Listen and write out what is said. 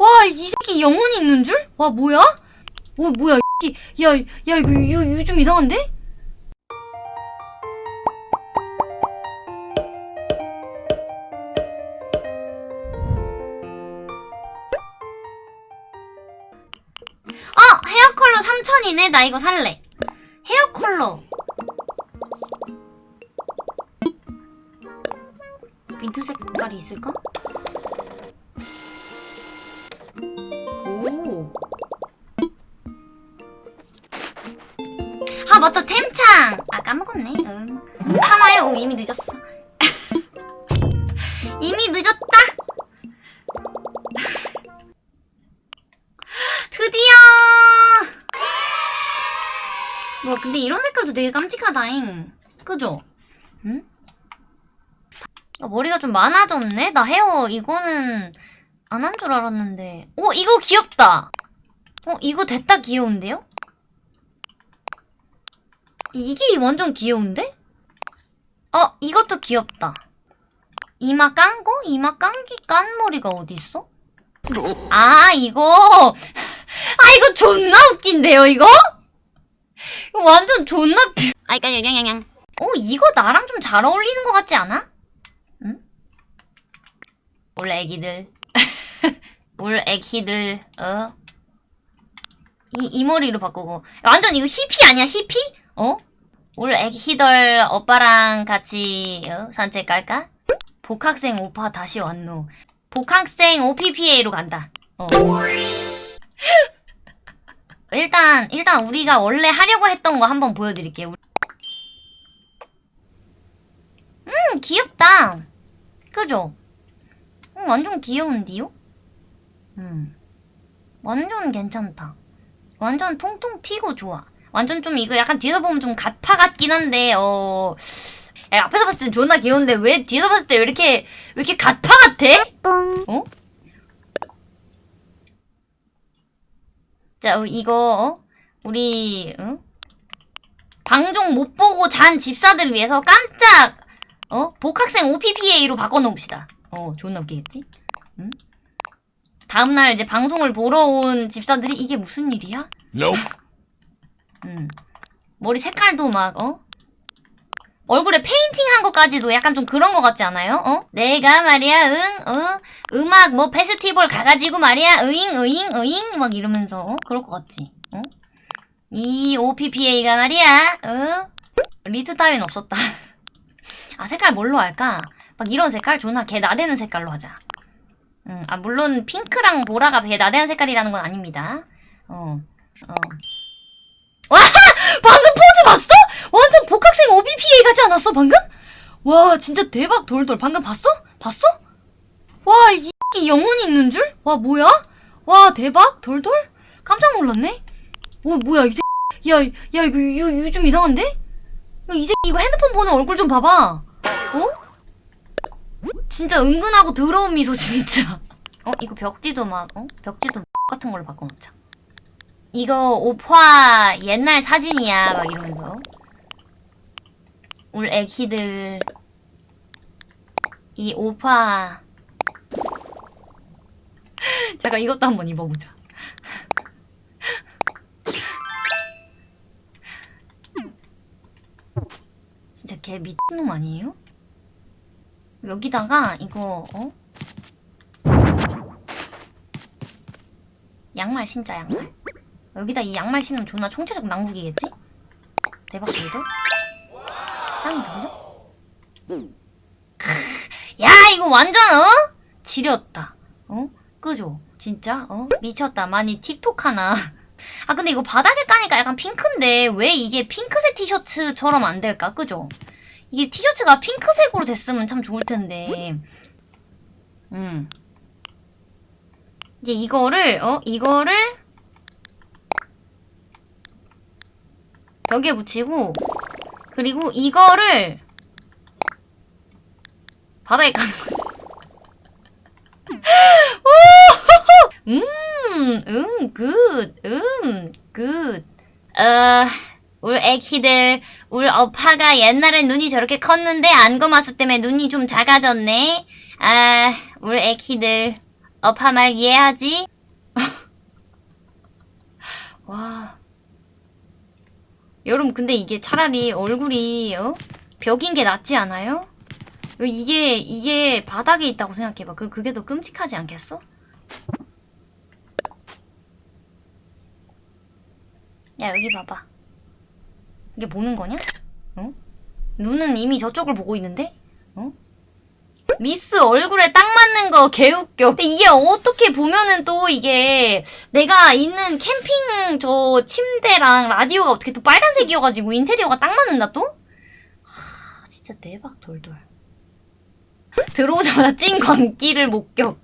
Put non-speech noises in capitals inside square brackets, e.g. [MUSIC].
와, 이 새끼 영혼이 있는 줄? 와, 뭐야? 어, 뭐야, 이 새끼. 야, 야, 이거, 이거, 이거 좀 이상한데? 어! 헤어 컬러 3천이네? 나 이거 살래. 헤어 컬러. 민트 색깔이 있을까? 맞다 템창. 아 까먹었네. 응. 참아요. 오, 이미 늦었어. [LAUGHS] 이미 늦었다. [LAUGHS] 드디어. 뭐 근데 이런 색깔도 되게 깜찍하다잉. 그죠? 응? 아, 머리가 좀 많아졌네? 나 헤어 이거는 안 한 줄 알았는데. 어, 이거 귀엽다. 어, 이거 됐다 귀여운데요? 이게 완전 귀여운데? 어, 이것도 귀엽다. 이마 깐 거? 이마 깐기 깐 머리가 어딨어? 아, 이거. [LAUGHS] 아, 이거 존나 웃긴데요, 이거? 이거 완전 존나 뷰. 아이까, 양양양. 어, 이거 나랑 좀 잘 어울리는 것 같지 않아? 응? 올 애기들. [LAUGHS] 올 애기들, 어? 이, 이 머리로 바꾸고. 완전 이거 히피 아니야, 히피? 어? 올 애기들 오빠랑 같이 어? 산책 갈까? 복학생 오빠 다시 왔노. 복학생 OPPA로 간다. 어. [LAUGHS] 일단, 일단 우리가 원래 하려고 했던 거 한번 보여드릴게요. 음, 귀엽다. 그죠? 음, 완전 귀여운디요? 음. 완전 괜찮다. 완전 통통 튀고 좋아. 완전 좀 이거 약간 뒤에서 보면 좀 가파 같긴 한데, 어. 야, 앞에서 봤을 땐 존나 귀여운데 왜 뒤에서 봤을 때 왜 이렇게, 왜 이렇게 가파 같아? 어? 자, 어, 이거, 어? 우리, 응? 방송 못 보고 잔 집사들 위해서 깜짝, 어? 복학생 오빠로 바꿔놓읍시다. 어, 존나 웃기겠지? 응? 다음날 이제 방송을 보러 온 집사들이 이게 무슨 일이야? Nope. 음. 머리 색깔도 막, 어? 얼굴에 페인팅 한 것까지도 약간 좀 그런 것 같지 않아요? 어? 내가 말이야, 응, 어? 음악 뭐 페스티벌 가가지고 말이야, 으잉, 으잉, 으잉, 막 이러면서, 어? 그럴 것 같지? 어? 이 오빠가 말이야, 어? 리트 따윈 없었다. [LAUGHS] 아, 색깔 뭘로 할까? 막 이런 색깔 존나 개 나대는 색깔로 하자. 음, 아, 물론 핑크랑 보라가 개 나대는 색깔이라는 건 아닙니다. 어, 어. 와! 방금 포즈 봤어? 완전 복학생 오빠 가지 않았어, 방금? 와, 진짜 대박 돌돌. 방금 봤어? 봤어? 와, 이 X끼 영혼이 있는 줄? 와, 뭐야? 와, 대박 돌돌? 깜짝 놀랐네? 뭐, 뭐야, 이 새끼. 야, 야, 이거, 이거 좀 이상한데? 야, 이 새끼 이거 핸드폰 보는 얼굴 좀 봐봐. 어? 진짜 은근하고 더러운 미소, 진짜. [LAUGHS] 어, 이거 벽지도 막, 어? 벽지도 같은 걸로 바꿔놓자. 이거 오파 옛날 사진이야. 막 이러면서. 울 애기들. 이 오파 잠깐 이것도 한번 입어보자. 진짜 개 미친놈 아니에요? 여기다가 이거 어? 양말 신자 양말 여기다 이 양말 신으면 존나 총체적 난국이겠지? 대박 돌도? 짱이다 그죠? 크, 야 이거 완전 어? 지렸다 어? 그죠? 진짜? 어? 미쳤다 많이 틱톡 하나 아 근데 이거 바닥에 까니까 약간 핑크인데 왜 이게 핑크색 티셔츠처럼 안 될까? 그죠? 이게 티셔츠가 핑크색으로 됐으면 참 좋을 텐데 음 이제 이거를 어? 이거를 벽에 붙이고 그리고 이거를 바닥에 까는 거지. [LAUGHS] 오! 음, 음, good, 음, good. 어, 울 애기들, 울 오빠가 옛날엔 눈이 저렇게 컸는데 안검하수 때문에 눈이 좀 작아졌네. 아, 울 애기들. 오빠 말 이해하지? [LAUGHS] 와. 여러분, 근데 이게 차라리 얼굴이, 어? 벽인 게 낫지 않아요? 이게, 이게 바닥에 있다고 생각해봐. 그, 그게 더 끔찍하지 않겠어? 야, 여기 봐봐. 이게 보는 거냐? 어? 눈은 이미 저쪽을 보고 있는데? 어? 미스 얼굴에 딱 맞는 거 개웃겨. 근데 이게 어떻게 보면은 또 이게 내가 있는 캠핑 저 침대랑 라디오가 어떻게 또 빨간색이어가지고 인테리어가 딱 맞는다 또? 하, 진짜 대박 돌돌. 들어오자마자 찐 광기를 목격.